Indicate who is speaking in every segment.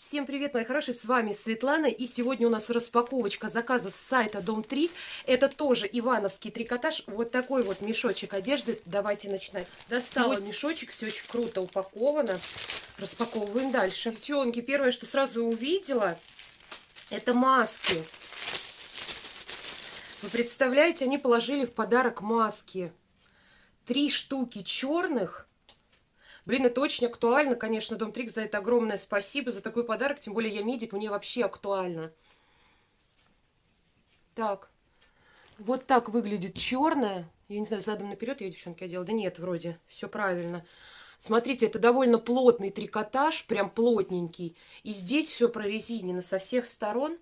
Speaker 1: Всем привет, мои хорошие, с вами Светлана, и сегодня у нас распаковочка заказа с сайта Дом 3. Это тоже ивановский трикотаж, вот такой вот мешочек одежды, давайте начинать. Достала вот. мешочек, все очень круто упаковано, распаковываем дальше. Девчонки, первое, что сразу увидела, это маски. Вы представляете, они положили в подарок маски. Три штуки черных Блин, это очень актуально, конечно, Дом Трик, за это огромное спасибо, за такой подарок, тем более я медик, мне вообще актуально. Так, вот так выглядит черная. Я не знаю, задом наперед я, девчонки, одела. Да нет, вроде, все правильно. Смотрите, это довольно плотный трикотаж, прям плотненький. И здесь все прорезинено со всех сторон.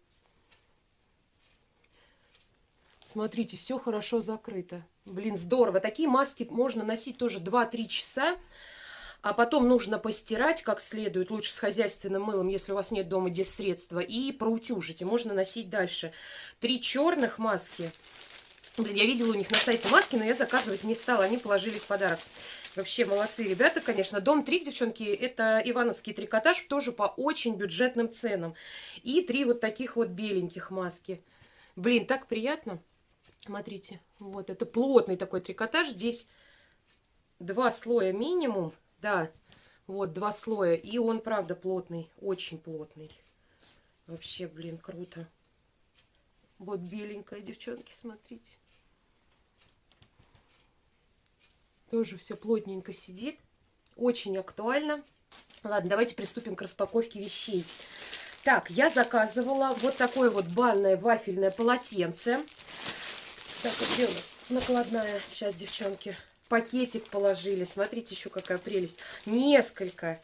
Speaker 1: Смотрите, все хорошо закрыто. Блин, здорово. Такие маски можно носить тоже 2-3 часа а потом нужно постирать как следует, лучше с хозяйственным мылом, если у вас нет дома средства, и проутюжить, и можно носить дальше. Три черных маски. Блин, я видела у них на сайте маски, но я заказывать не стала, они положили в подарок. Вообще молодцы ребята, конечно. Дом 3, девчонки, это ивановский трикотаж, тоже по очень бюджетным ценам. И три вот таких вот беленьких маски. Блин, так приятно. Смотрите, вот это плотный такой трикотаж. Здесь два слоя минимум. Да, вот два слоя. И он, правда, плотный, очень плотный. Вообще, блин, круто. Вот беленькая, девчонки, смотрите. Тоже все плотненько сидит. Очень актуально. Ладно, давайте приступим к распаковке вещей. Так, я заказывала вот такое вот банное вафельное полотенце. Так, где у нас накладная? Сейчас, девчонки пакетик положили. Смотрите, еще какая прелесть. Несколько.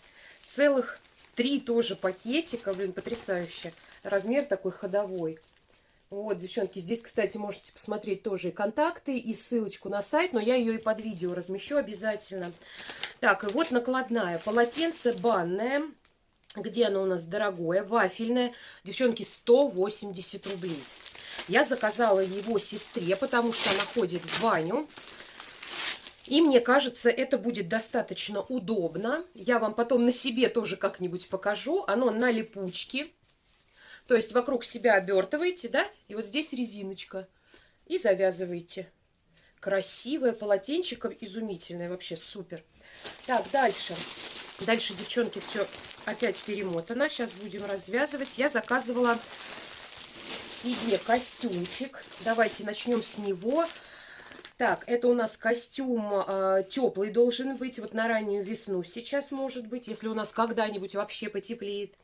Speaker 1: Целых три тоже пакетика. Блин, потрясающе. Размер такой ходовой. Вот, девчонки, здесь, кстати, можете посмотреть тоже и контакты, и ссылочку на сайт, но я ее и под видео размещу обязательно. Так, и вот накладная. Полотенце банное. Где оно у нас дорогое? Вафельное. Девчонки, 180 рублей. Я заказала его сестре, потому что она ходит в баню. И мне кажется, это будет достаточно удобно. Я вам потом на себе тоже как-нибудь покажу. Оно на липучке. То есть вокруг себя обертываете, да? И вот здесь резиночка. И завязываете. Красивое полотенчико, изумительное, вообще супер. Так, дальше. Дальше, девчонки, все опять перемотано. Сейчас будем развязывать. Я заказывала себе костюмчик. Давайте начнем с него. Так, это у нас костюм э, теплый должен быть. Вот на раннюю весну сейчас может быть, если у нас когда-нибудь вообще потеплеет.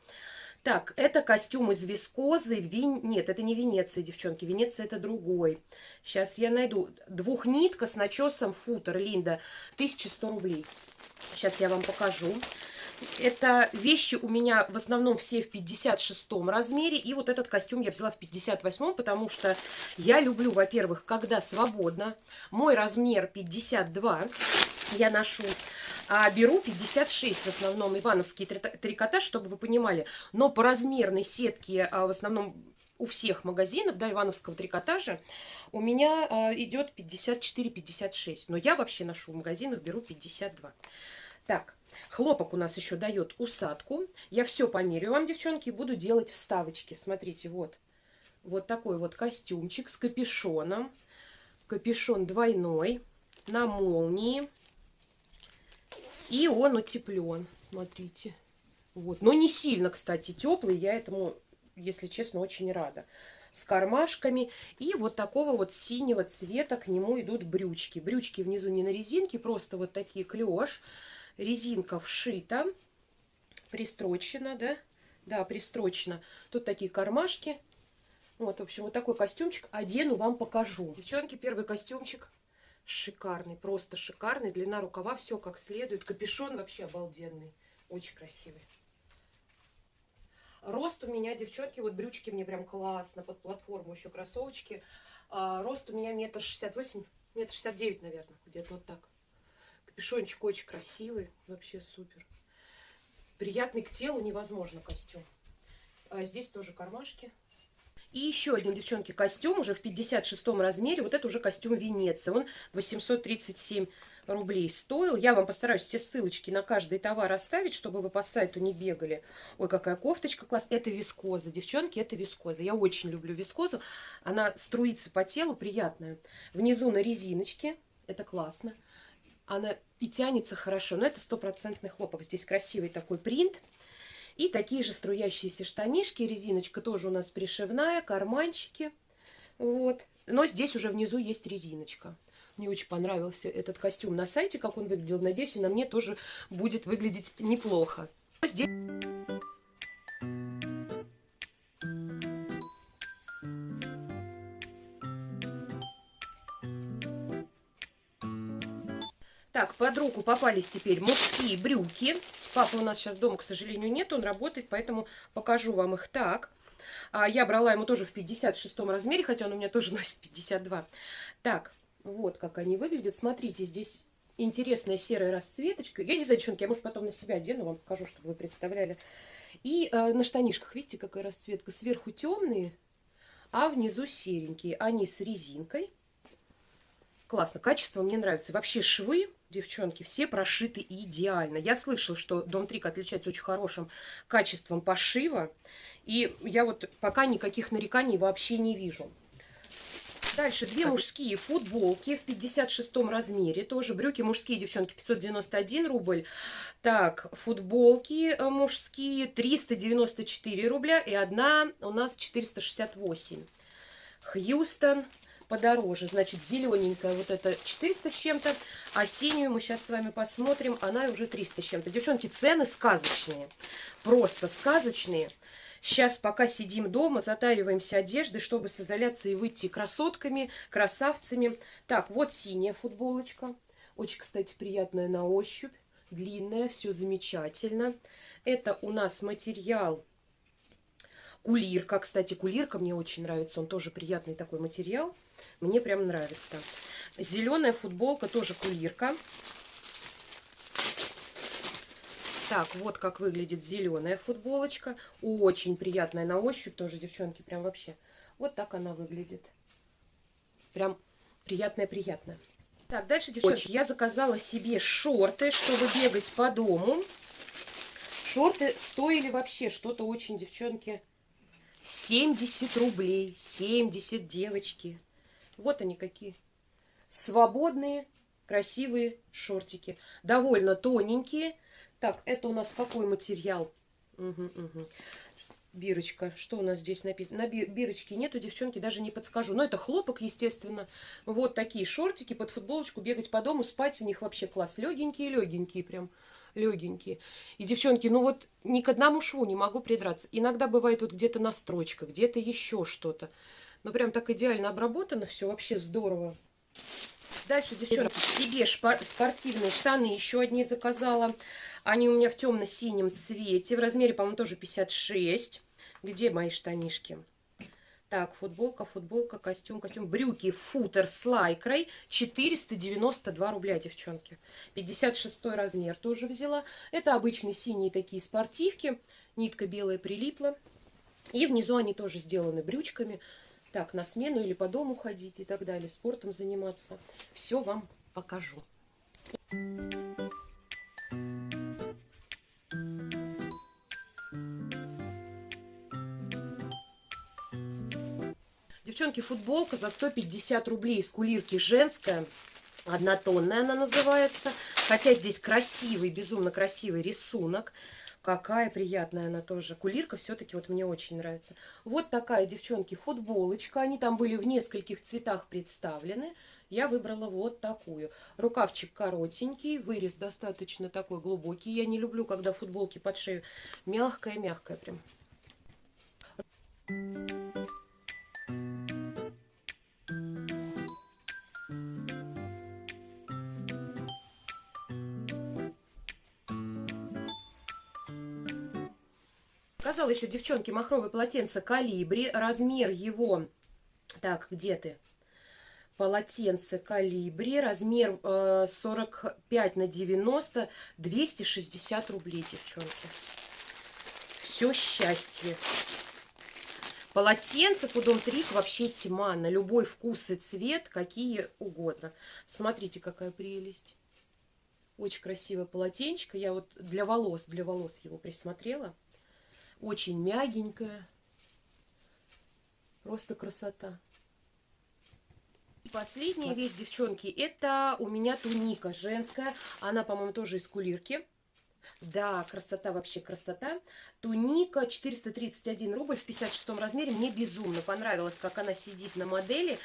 Speaker 1: Так, это костюм из вискозы. Вин... Нет, это не Венеция, девчонки. Венеция это другой. Сейчас я найду. Двухнитка с начесом футер, Линда. 1100 рублей. Сейчас я вам покажу. Это вещи у меня в основном все в 56 размере. И вот этот костюм я взяла в 58, потому что я люблю, во-первых, когда свободно. Мой размер 52 я ношу. А беру 56 в основном ивановский трикотаж, чтобы вы понимали. Но по размерной сетке а, в основном у всех магазинов, да, ивановского трикотажа, у меня а, идет 54-56. Но я вообще ношу в магазинах, беру 52. Так, Хлопок у нас еще дает усадку. Я все померю вам, девчонки, и буду делать вставочки. Смотрите, вот. Вот такой вот костюмчик с капюшоном. Капюшон двойной, на молнии. И он утеплен, смотрите. Вот. Но не сильно, кстати, теплый. Я этому, если честно, очень рада. С кармашками. И вот такого вот синего цвета к нему идут брючки. Брючки внизу не на резинке, просто вот такие клеш резинка вшита, пристрочена, да? Да, пристрочена. Тут такие кармашки. Вот, в общем, вот такой костюмчик одену, вам покажу. Девчонки, первый костюмчик шикарный, просто шикарный. Длина рукава, все как следует. Капюшон вообще обалденный, очень красивый. Рост у меня, девчонки, вот брючки мне прям классно, под платформу еще кроссовочки. А, рост у меня метр шестьдесят восемь, метр шестьдесят девять, наверное, где-то вот так. Капюшончик очень красивый, вообще супер. Приятный к телу, невозможно костюм. А здесь тоже кармашки. И еще один, девчонки, костюм уже в 56 размере. Вот это уже костюм Венеция. Он 837 рублей стоил. Я вам постараюсь все ссылочки на каждый товар оставить, чтобы вы по сайту не бегали. Ой, какая кофточка классная. Это вискоза. Девчонки, это вискоза. Я очень люблю вискозу. Она струится по телу, приятная. Внизу на резиночке. Это классно. Она и тянется хорошо. Но это стопроцентный хлопок. Здесь красивый такой принт. И такие же струящиеся штанишки. Резиночка тоже у нас пришивная, карманчики. Вот. Но здесь уже внизу есть резиночка. Мне очень понравился этот костюм на сайте, как он выглядел. Надеюсь, и на мне тоже будет выглядеть неплохо. Здесь... Так, под руку попались теперь мужские брюки. Папа у нас сейчас дома, к сожалению, нет, он работает, поэтому покажу вам их так. А я брала ему тоже в 56 размере, хотя он у меня тоже носит 52. Так, вот как они выглядят. Смотрите, здесь интересная серая расцветочка. Я не знаю, девчонки, я, может, потом на себя одену, вам покажу, чтобы вы представляли. И э, на штанишках, видите, какая расцветка? Сверху темные, а внизу серенькие. Они с резинкой. Классно, качество мне нравится. Вообще швы девчонки, все прошиты идеально. Я слышала, что Дом Трик отличается очень хорошим качеством пошива. И я вот пока никаких нареканий вообще не вижу. Дальше две мужские футболки в 56 размере. Тоже брюки мужские, девчонки, 591 рубль. Так, футболки э, мужские 394 рубля. И одна у нас 468. Хьюстон подороже. Значит, зелененькая вот это 400 с чем-то, а синюю мы сейчас с вами посмотрим, она уже 300 с чем-то. Девчонки, цены сказочные, просто сказочные. Сейчас пока сидим дома, затариваемся одеждой, чтобы с изоляции выйти красотками, красавцами. Так, вот синяя футболочка. Очень, кстати, приятная на ощупь. Длинная, все замечательно. Это у нас материал Кулирка, кстати, кулирка мне очень нравится, он тоже приятный такой материал. Мне прям нравится. Зеленая футболка, тоже кулирка. Так, вот как выглядит зеленая футболочка. Очень приятная на ощупь тоже, девчонки, прям вообще. Вот так она выглядит. Прям приятная-приятная. Так, дальше, девчонки, Очень. я заказала себе шорты, чтобы бегать по дому. Шорты стоили вообще что-то очень, девчонки, 70 рублей. 70, девочки. Вот они какие. Свободные, красивые шортики. Довольно тоненькие. Так, это у нас какой материал? Угу, угу. Бирочка. Что у нас здесь написано? На бирочке нету, девчонки, даже не подскажу. Но это хлопок, естественно. Вот такие шортики под футболочку. Бегать по дому, спать в них вообще класс. Легенькие-легенькие прям легенькие. И, девчонки, ну вот ни к одному шву не могу придраться. Иногда бывает вот где-то на строчках, где-то еще что-то. Но прям так идеально обработано все, вообще здорово. Дальше, девчонки, себе спортивные штаны еще одни заказала. Они у меня в темно-синем цвете. В размере, по-моему, тоже 56. Где мои штанишки? Так, футболка, футболка, костюм, костюм. Брюки, футер с лайкрой. 492 рубля, девчонки. 56 размер тоже взяла. Это обычные синие такие спортивки. Нитка белая прилипла. И внизу они тоже сделаны брючками. Так, на смену или по дому ходить и так далее. Спортом заниматься. Все вам покажу. Девчонки, футболка за 150 рублей из кулирки женская. Однотонная она называется. Хотя здесь красивый, безумно красивый рисунок. Какая приятная она тоже. Кулирка все-таки вот мне очень нравится. Вот такая, девчонки, футболочка. Они там были в нескольких цветах представлены. Я выбрала вот такую. Рукавчик коротенький, вырез достаточно такой глубокий. Я не люблю, когда футболки под шею мягкая-мягкая прям. Показала еще, девчонки, махровое полотенце калибри. Размер его... Так, где ты? Полотенце калибри. Размер э, 45 на 90. 260 рублей, девчонки. Все счастье. Полотенцев у Дом Трик вообще тьма. На любой вкус и цвет, какие угодно. Смотрите, какая прелесть. Очень красивое полотенчик. Я вот для волос, для волос его присмотрела. Очень мягенькое. Просто красота. Последняя вещь, девчонки, это у меня туника женская. Она, по-моему, тоже из кулирки. Да, красота, вообще красота. Туника 431 рубль в 56 размере. Мне безумно понравилось, как она сидит на модели.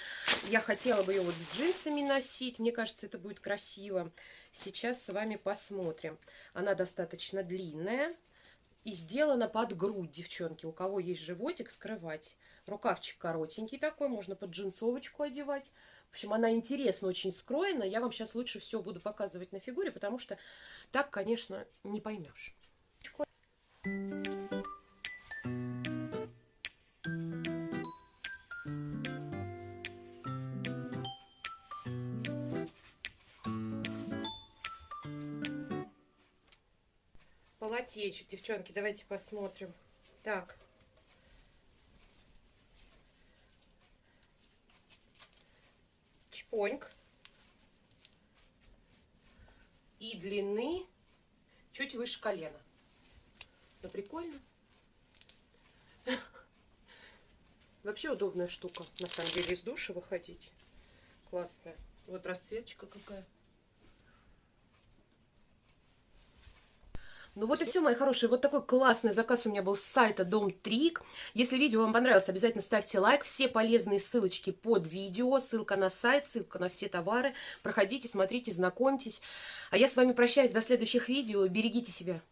Speaker 1: Я хотела бы ее вот с джинсами носить. Мне кажется, это будет красиво. Сейчас с вами посмотрим. Она достаточно длинная. И сделана под грудь, девчонки. У кого есть животик, скрывать. Рукавчик коротенький такой, можно под джинсовочку одевать. В общем, она интересно очень скроена. Я вам сейчас лучше все буду показывать на фигуре, потому что так, конечно, не поймешь. Полотенчик, девчонки, давайте посмотрим. Так. Чпоньк и длины чуть выше колена. Ну, прикольно. Вообще удобная штука, на самом деле, из душа выходить. Классная. Вот расцветочка какая. Ну вот и все, мои хорошие. Вот такой классный заказ у меня был с сайта Дом Трик. Если видео вам понравилось, обязательно ставьте лайк. Все полезные ссылочки под видео. Ссылка на сайт, ссылка на все товары. Проходите, смотрите, знакомьтесь. А я с вами прощаюсь до следующих видео. Берегите себя.